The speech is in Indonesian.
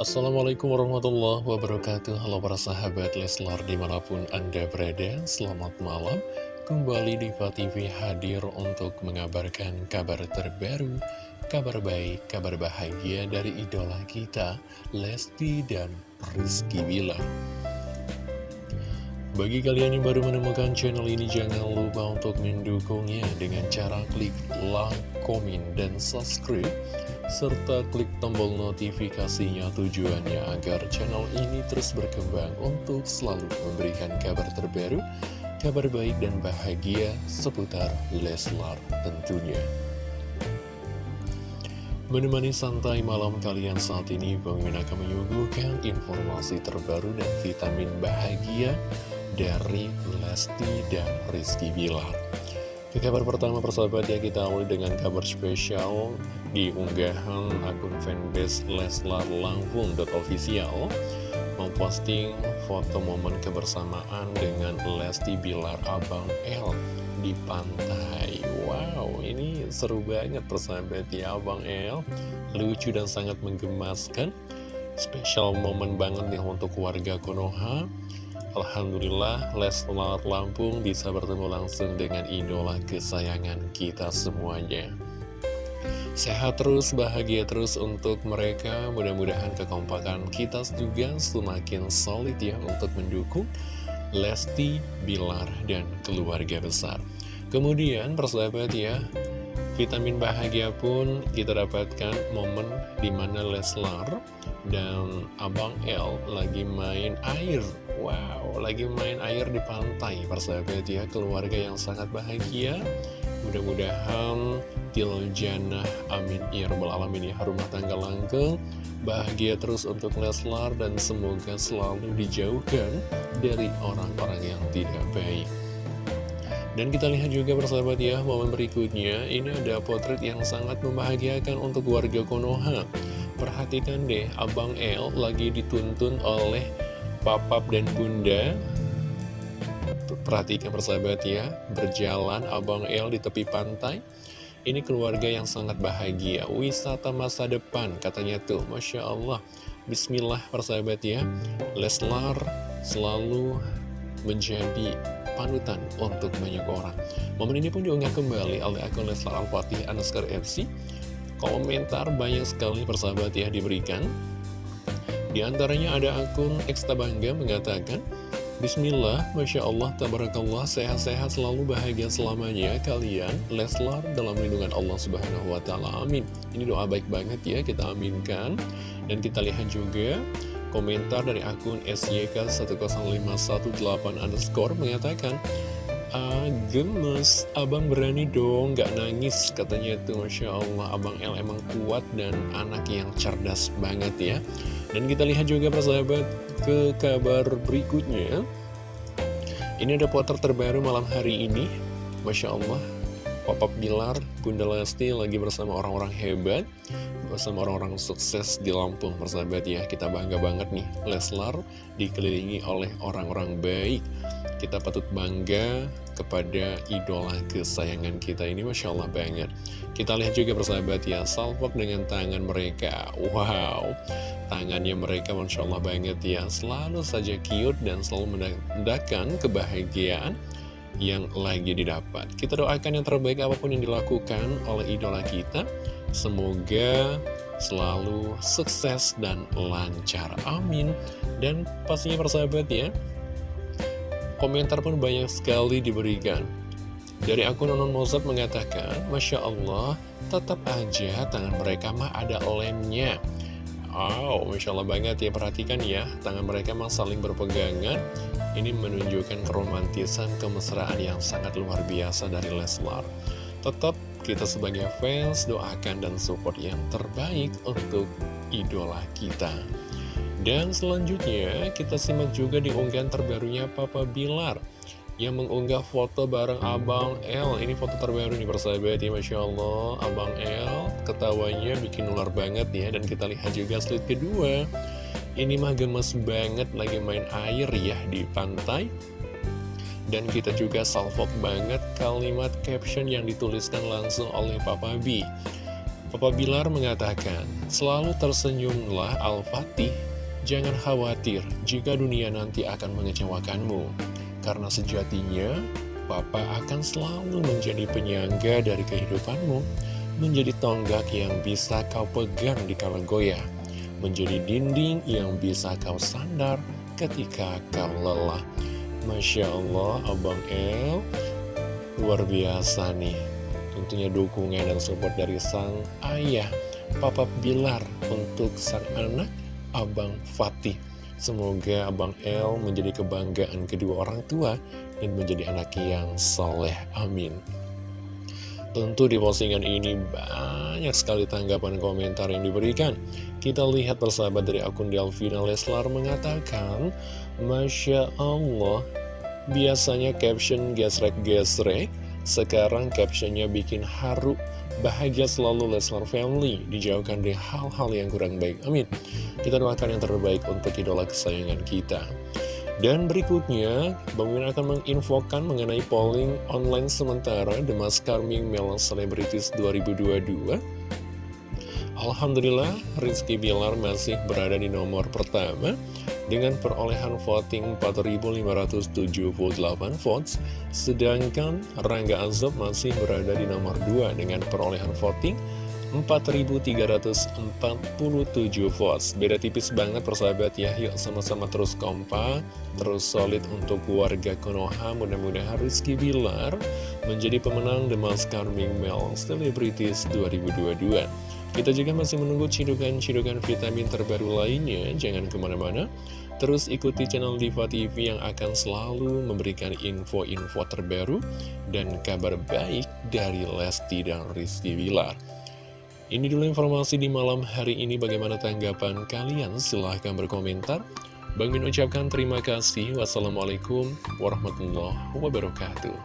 Assalamualaikum warahmatullahi wabarakatuh. Halo para sahabat Leslar di mana pun anda berada Selamat malam. Kembali di TV hadir untuk mengabarkan kabar terbaru Kabar baik, kabar bahagia dari idola kita Lesti dan Rizky Bilar. Bagi kalian yang baru menemukan channel ini Jangan lupa untuk mendukungnya Dengan cara klik like, komen, dan subscribe serta klik tombol notifikasinya tujuannya agar channel ini terus berkembang untuk selalu memberikan kabar terbaru, kabar baik dan bahagia seputar Leslar tentunya. Menemani santai malam kalian saat ini, Bang Min akan menyuguhkan informasi terbaru dan vitamin bahagia dari Lesti dan Rizky Bilar. Ke kabar pertama persahabat ya kita awali dengan kabar spesial di unggahan akun fanbase Leslar Langfung.official memposting foto momen kebersamaan dengan Lesti Bilar Abang L di pantai. Wow, ini seru banget persahabat ya Abang L, lucu dan sangat menggemaskan. Spesial momen banget nih untuk warga Konoha. Alhamdulillah Leslar Lampung bisa bertemu langsung dengan idola kesayangan kita semuanya. Sehat terus, bahagia terus untuk mereka. Mudah-mudahan kekompakan kita juga semakin solid ya untuk mendukung Lesti, Bilar, dan keluarga besar. Kemudian persahabat ya Vitamin bahagia pun kita dapatkan momen di mana Leslar dan Abang L lagi main air. Wow, lagi main air di pantai Persahabat ya, keluarga yang sangat bahagia. Mudah-mudahan Tiljana Amin. Ya Rabbal Alamin ya Rumah tangga langgeng. Bahagia terus untuk Leslar Dan semoga selalu dijauhkan Dari orang-orang yang tidak baik. Dan kita lihat juga persahabat ya, momen berikutnya, ini ada potret yang sangat membahagiakan untuk warga Konoha. Perhatikan deh, Abang El lagi dituntun oleh Papap dan Bunda. Perhatikan persahabat ya, berjalan Abang El di tepi pantai. Ini keluarga yang sangat bahagia, wisata masa depan katanya tuh, Masya Allah. Bismillah persahabat ya, Leslar selalu menjadi panutan untuk banyak orang. Momen ini pun diunggah kembali oleh akun Leslar Al-Fatih Anaskar FC. Komentar banyak sekali persahabat ya diberikan. Di antaranya ada akun Eksta Bangga mengatakan, Bismillah, Masya Allah, Tabarakallah, sehat-sehat selalu bahagia selamanya kalian, Leslar dalam lindungan Allah Subhanahu Wa Taala. Amin. Ini doa baik banget ya, kita aminkan. Dan kita lihat juga Komentar dari akun SYK10518 underscore mengatakan, Ah, gemes, abang berani dong, gak nangis katanya itu. Masya Allah, abang L emang kuat dan anak yang cerdas banget ya. Dan kita lihat juga persahabat ke kabar berikutnya. Ini ada poter terbaru malam hari ini. Masya Allah, Papa Bilar, Bunda Lesti lagi bersama orang-orang hebat bersama orang-orang sukses di Lampung persahabat ya. Kita bangga banget nih Leslar dikelilingi oleh orang-orang baik kita patut bangga kepada idola kesayangan kita ini Masya Allah banget kita lihat juga persahabat ya salvok dengan tangan mereka. Wow tangannya mereka Masya Allah banget ya. Selalu saja cute dan selalu menandakan kebahagiaan yang lagi didapat. Kita doakan yang terbaik apa pun yang dilakukan oleh idola kita. Semoga selalu sukses dan lancar. Amin. Dan pastinya persahabat ya, komentar pun banyak sekali diberikan. Dari akun Nonon Mozart mengatakan, Masya Allah, tetap aja tangan mereka mah ada lemnya. Wow, Masya Allah banget ya, perhatikan ya, tangan mereka mah saling berpegangan. Ini menunjukkan keromantisan, kemesraan yang sangat luar biasa dari Leslar. Tetap kita sebagai fans doakan dan support yang terbaik untuk idola kita. Dan selanjutnya kita simak juga di unggahan terbarunya Papa Bilar yang mengunggah foto bareng Abang L. Ini foto terbaru nih persahabat ya Masya Allah Abang L ketawanya bikin ular banget ya Dan kita lihat juga slide kedua Ini mah gemes banget lagi main air ya di pantai dan kita juga salvok banget kalimat caption yang dituliskan langsung oleh Papa B. Papa Bilar mengatakan, selalu tersenyumlah Al-Fatih, jangan khawatir jika dunia nanti akan mengecewakanmu. Karena sejatinya, Papa akan selalu menjadi penyangga dari kehidupanmu, menjadi tonggak yang bisa kau pegang di kala goyah, menjadi dinding yang bisa kau sandar ketika kau lelah. Masya Allah, Abang El, luar biasa nih tentunya dukungan dan support dari sang ayah Papa Bilar untuk sang anak Abang Fatih Semoga Abang El menjadi kebanggaan kedua orang tua dan menjadi anak yang soleh. Amin. Tentu di postingan ini banyak sekali tanggapan komentar yang diberikan. Kita lihat persahabat dari akun Delvina Leslar mengatakan, Masya Allah, biasanya caption gesrek-gesrek sekarang captionnya bikin haru, bahagia selalu Leslar Family, dijauhkan dari hal-hal yang kurang baik. Amin. Kita doakan yang terbaik untuk idola kesayangan kita. Dan berikutnya, Bang Min akan menginfokan mengenai polling online sementara The Mask Carming Male Celebrities 2022. Alhamdulillah, Rizky Bilar masih berada di nomor pertama dengan perolehan voting 4.578 votes, sedangkan Rangga Azob masih berada di nomor 2 dengan perolehan voting 4.347 votes. Beda tipis banget persahabat ya. Yuk sama-sama terus kompak Terus solid untuk warga Konoha. Mudah-mudahan Rizky Bilar Menjadi pemenang The Mask Carming Male Celebrities 2022 kita juga masih menunggu cidukan-cidukan vitamin terbaru lainnya, jangan ke mana-mana. Terus ikuti channel Diva TV yang akan selalu memberikan info-info terbaru dan kabar baik dari Lesti dan Rizky Wilar. Ini dulu informasi di malam hari ini, bagaimana tanggapan kalian? Silahkan berkomentar. Bang Min ucapkan terima kasih. Wassalamualaikum warahmatullahi wabarakatuh.